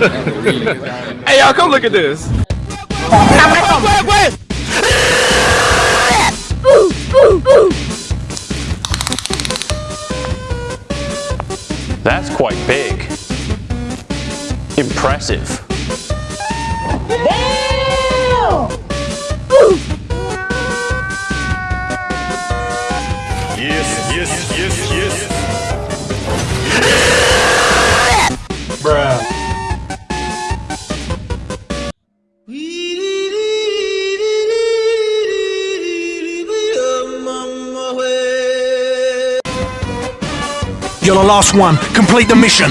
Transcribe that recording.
hey, y'all, come look at this. That's quite big. Impressive. Yes, yes, yes, yes. You're the last one. Complete the mission.